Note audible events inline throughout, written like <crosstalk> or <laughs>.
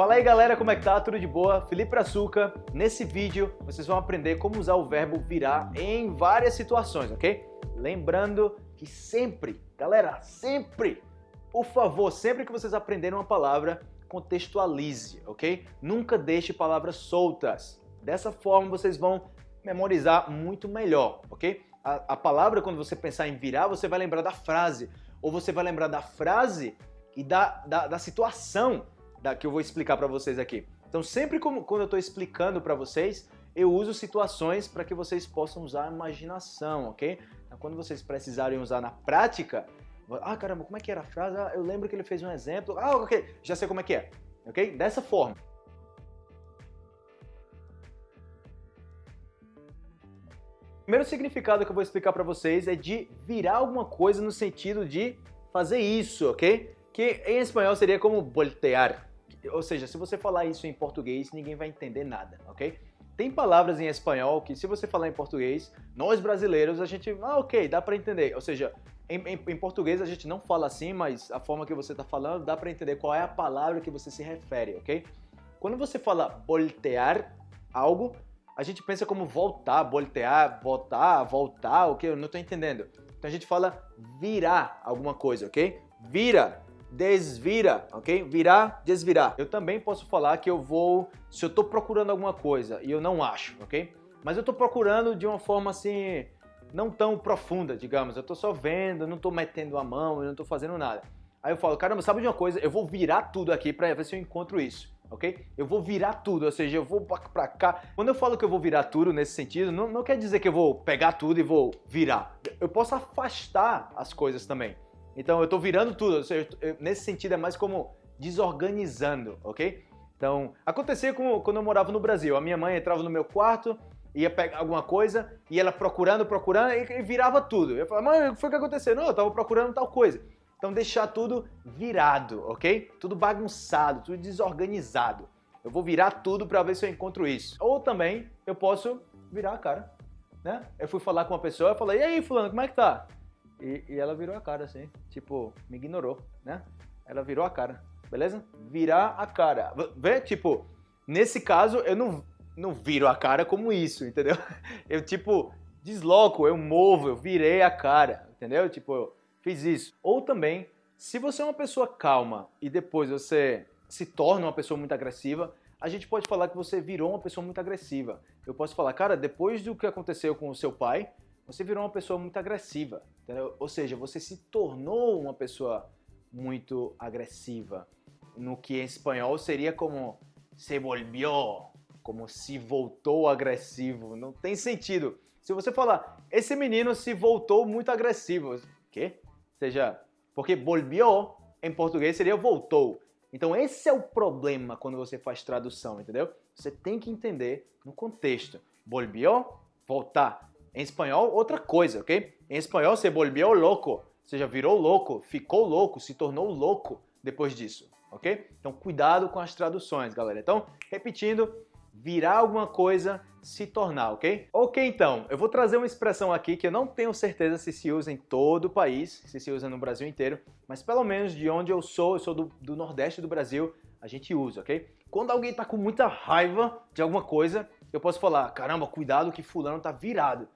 Fala aí galera, como é que tá? Tudo de boa? Felipe Açúcar. Nesse vídeo vocês vão aprender como usar o verbo virar em várias situações, ok? Lembrando que sempre, galera, sempre, por favor, sempre que vocês aprenderem uma palavra, contextualize, ok? Nunca deixe palavras soltas. Dessa forma vocês vão memorizar muito melhor, ok? A, a palavra, quando você pensar em virar, você vai lembrar da frase, ou você vai lembrar da frase e da, da, da situação da, que eu vou explicar para vocês aqui. Então sempre como, quando eu estou explicando para vocês, eu uso situações para que vocês possam usar a imaginação, ok? Então, quando vocês precisarem usar na prática, ah caramba, como é que era a frase? Ah, eu lembro que ele fez um exemplo, ah ok, já sei como é que é, ok? Dessa forma. O primeiro significado que eu vou explicar para vocês é de virar alguma coisa no sentido de fazer isso, ok? Que em espanhol seria como voltear, ou seja, se você falar isso em português, ninguém vai entender nada, ok? Tem palavras em espanhol que se você falar em português, nós brasileiros, a gente, ah, ok, dá para entender. Ou seja, em, em, em, português a gente não fala assim, mas a forma que você está falando dá para entender qual é a palavra que você se refere, ok? Quando você fala voltear algo, a gente pensa como voltar, voltear, voltar, voltar, ok? Eu não estou entendendo. Então a gente fala virar alguma coisa, ok? Vira, desvira, ok? Virar, desvirar. Eu também posso falar que eu vou, se eu estou procurando alguma coisa e eu não acho, ok? Mas eu estou procurando de uma forma assim, não tão profunda, digamos. Eu estou só vendo, não estou metendo a mão, eu não estou fazendo nada. Aí eu falo, caramba, sabe de uma coisa? Eu vou virar tudo aqui para ver se eu encontro isso, ok? Eu vou virar tudo, ou seja, eu vou para cá. Quando eu falo que eu vou virar tudo nesse sentido, não, não quer dizer que eu vou pegar tudo e vou virar. Eu posso afastar as coisas também. Então eu estou virando tudo, seja, nesse sentido é mais como desorganizando, ok? Então, acontecia quando eu morava no Brasil. A minha mãe entrava no meu quarto, ia pegar alguma coisa, e ela procurando, procurando, e, e virava tudo. Eu falava, mãe, o que foi que aconteceu? Não, eu estava procurando tal coisa. Então deixar tudo virado, ok? Tudo bagunçado, tudo desorganizado. Eu vou virar tudo para ver se eu encontro isso. Ou também eu posso virar a cara, né? Eu fui falar com uma pessoa, eu falei, e aí fulano, como é que tá? E, e, ela virou a cara assim, tipo, me ignorou, né? Ela virou a cara, beleza? Virar a cara. Vê, tipo, nesse caso eu não, não viro a cara como isso, entendeu? <laughs> Eu, tipo, desloco, eu movo, eu virei a cara, entendeu? Tipo, eu fiz isso. Ou também, se você é uma pessoa calma e depois você se torna uma pessoa muito agressiva, a gente pode falar que você virou uma pessoa muito agressiva. Eu posso falar, cara, depois do que aconteceu com o seu pai, você virou uma pessoa muito agressiva, entendeu? Ou seja, você se tornou uma pessoa muito agressiva, no que em espanhol seria como se volvió, como se voltou agressivo, não tem sentido. Se você falar, esse menino se voltou muito agressivo, quê? Ou seja, porque volvió em português seria voltou. Então esse é o problema quando você faz tradução, entendeu? Você tem que entender no contexto. Volvió, voltar. Em espanhol, outra coisa, ok? Em espanhol, se volvió louco, ou seja, virou louco, ficou louco, se tornou louco depois disso, ok? Então, cuidado com as traduções, galera. Então, repetindo, virar alguma coisa, se tornar, ok? Ok, então, eu vou trazer uma expressão aqui que eu não tenho certeza se se usa em todo o país, se se usa no Brasil inteiro, mas pelo menos de onde eu sou, eu sou do, do Nordeste do Brasil, a gente usa, ok? Quando alguém tá com muita raiva de alguma coisa, eu posso falar, caramba, cuidado que fulano tá virado.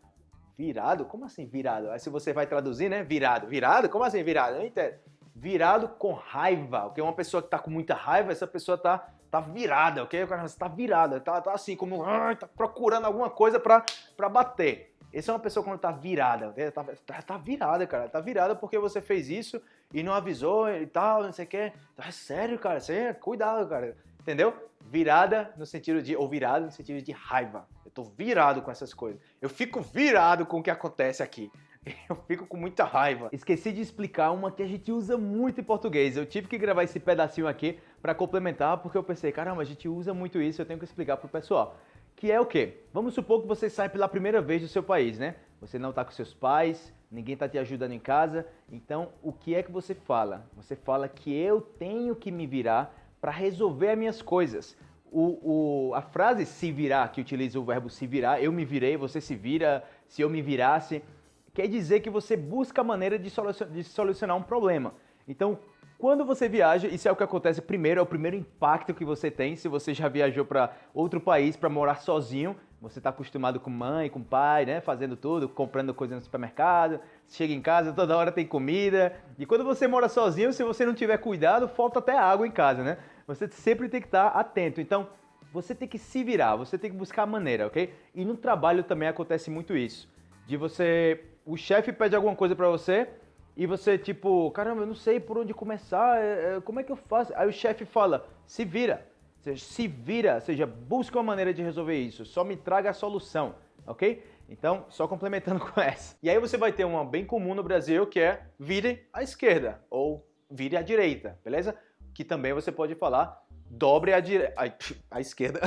Virado? Como assim virado? Aí se você vai traduzir, né? Virado. Virado? Como assim virado? Eu entendo. Virado com raiva. Porque uma pessoa que tá com muita raiva, essa pessoa tá, tá virada, ok? O cara está virada, tá, tá assim, como tá procurando alguma coisa pra, pra bater. Essa é uma pessoa quando tá virada, okay? tá, tá, tá, virada, cara. Tá virada porque você fez isso e não avisou e tal, não sei o que. É sério, cara. Você, cuidado, cara. Entendeu? Virada no sentido de, ou virado no sentido de raiva. Tô virado com essas coisas. Eu fico virado com o que acontece aqui. <laughs> Eu fico com muita raiva. Esqueci de explicar uma que a gente usa muito em português. Eu tive que gravar esse pedacinho aqui para complementar, porque eu pensei, caramba, a gente usa muito isso, eu tenho que explicar pro pessoal. Que é o quê? Vamos supor que você sai pela primeira vez do seu país, né? Você não tá com seus pais, ninguém tá te ajudando em casa. Então, o que é que você fala? Você fala que eu tenho que me virar para resolver as minhas coisas. O, o, a frase se virar, que utiliza o verbo se virar, eu me virei, você se vira, se eu me virasse, quer dizer que você busca a maneira de solucionar, de solucionar um problema. Então, Quando você viaja, isso é o que acontece primeiro, é o primeiro impacto que você tem. Se você já viajou para outro país para morar sozinho, você está acostumado com mãe, com pai, né? Fazendo tudo, comprando coisas no supermercado, chega em casa, toda hora tem comida. E quando você mora sozinho, se você não tiver cuidado, falta até água em casa, né? Você sempre tem que estar atento. Então, você tem que se virar, você tem que buscar a maneira, ok? E no trabalho também acontece muito isso. De você. O chefe pede alguma coisa para você, e você, tipo, caramba, eu não sei por onde começar, é, é, como é que eu faço? Aí o chefe fala, se vira, seja, se vira, seja, busca uma maneira de resolver isso, só me traga a solução, ok? Então, só complementando <laughs> com essa. E aí você vai ter uma bem comum no Brasil que é vire à esquerda ou vire à direita, beleza? Que também você pode falar dobre à direita, à esquerda,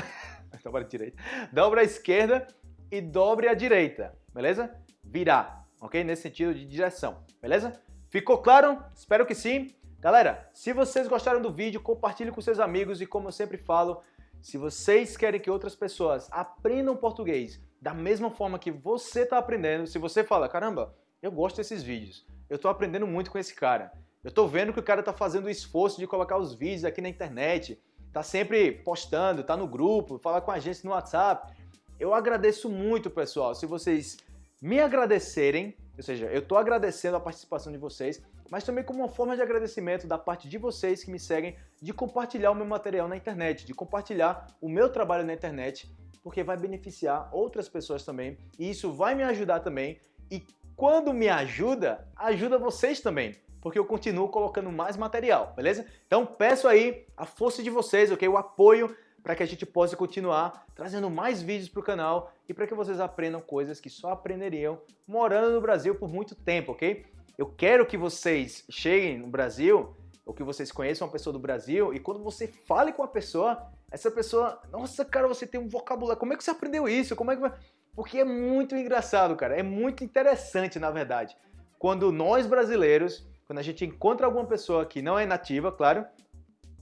dobra à direita, dobre à esquerda e dobre à direita, beleza? Virar, ok? Nesse sentido de direção, beleza? Ficou claro? Espero que sim. Galera, se vocês gostaram do vídeo, compartilhe com seus amigos e como eu sempre falo, se vocês querem que outras pessoas aprendam português da mesma forma que você está aprendendo, se você fala, caramba, eu gosto desses vídeos, eu estou aprendendo muito com esse cara, eu estou vendo que o cara está fazendo o esforço de colocar os vídeos aqui na internet, está sempre postando, está no grupo, fala com a gente no WhatsApp. Eu agradeço muito, pessoal, se vocês me agradecerem, ou seja, eu estou agradecendo a participação de vocês, mas também como uma forma de agradecimento da parte de vocês que me seguem, de compartilhar o meu material na internet, de compartilhar o meu trabalho na internet, porque vai beneficiar outras pessoas também, e isso vai me ajudar também, e quando me ajuda, ajuda vocês também, porque eu continuo colocando mais material, beleza? Então peço aí a força de vocês, ok? O apoio para que a gente possa continuar trazendo mais vídeos para o canal e para que vocês aprendam coisas que só aprenderiam morando no Brasil por muito tempo, ok? Eu quero que vocês cheguem no Brasil, ou que vocês conheçam uma pessoa do Brasil, e quando você fale com a pessoa, essa pessoa, nossa, cara, você tem um vocabulário, como é que você aprendeu isso? Como é que Porque é muito engraçado, cara, é muito interessante, na verdade. Quando nós brasileiros, quando a gente encontra alguma pessoa que não é nativa, claro,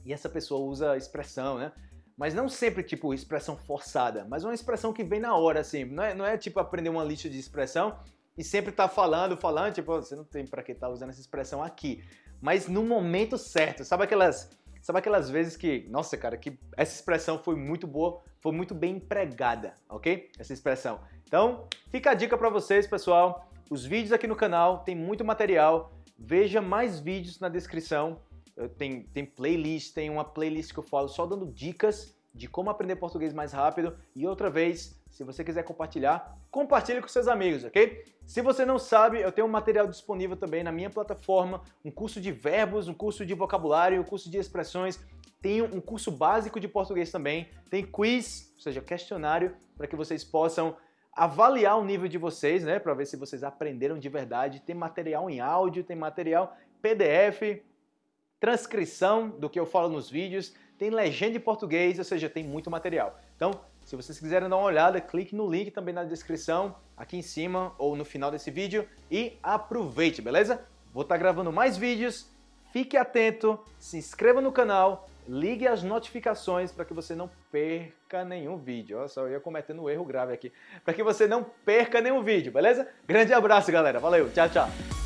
e essa pessoa usa expressão, né? mas não sempre tipo expressão forçada, mas uma expressão que vem na hora, assim. Não é, não é tipo aprender uma lista de expressão e sempre tá falando, falando, tipo, você não tem para que tá usando essa expressão aqui. Mas no momento certo, sabe aquelas, sabe aquelas vezes que, nossa, cara, que essa expressão foi muito boa, foi muito bem empregada, ok? Essa expressão. Então, fica a dica para vocês, pessoal. Os vídeos aqui no canal tem muito material. Veja mais vídeos na descrição tem, tem playlist, tem uma playlist que eu falo só dando dicas de como aprender português mais rápido. E outra vez, se você quiser compartilhar, compartilhe com seus amigos, ok? Se você não sabe, eu tenho um material disponível também na minha plataforma, um curso de verbos, um curso de vocabulário, um curso de expressões, tenho um curso básico de português também, tem quiz, ou seja, questionário, para que vocês possam avaliar o nível de vocês, né, para ver se vocês aprenderam de verdade. Tem material em áudio, tem material PDF, transcrição do que eu falo nos vídeos, tem legenda em português, ou seja, tem muito material. Então, se vocês quiserem dar uma olhada, clique no link também na descrição, aqui em cima ou no final desse vídeo e aproveite, beleza? Vou estar tá gravando mais vídeos, fique atento, se inscreva no canal, ligue as notificações para que você não perca nenhum vídeo. Olha só, eu ia cometendo um erro grave aqui. Para que você não perca nenhum vídeo, beleza? Grande abraço, galera. Valeu, tchau, tchau.